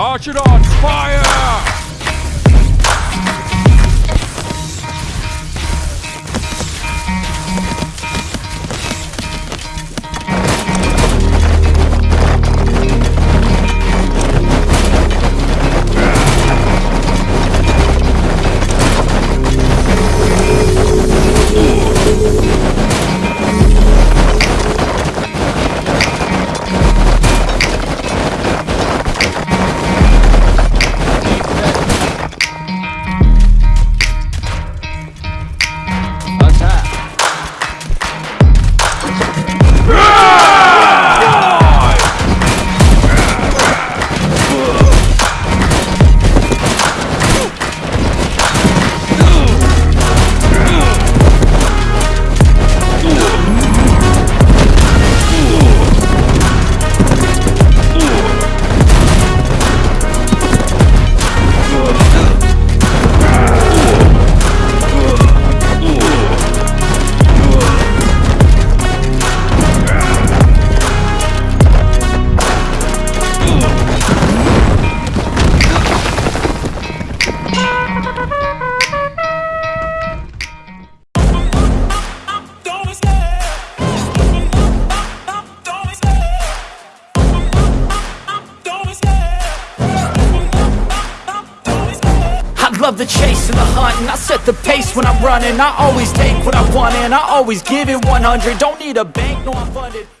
Archidons, fire! The chase and the hunt and I set the pace when I'm running. I always take what I want and I always give it 100 Don't need a bank, no I'm funded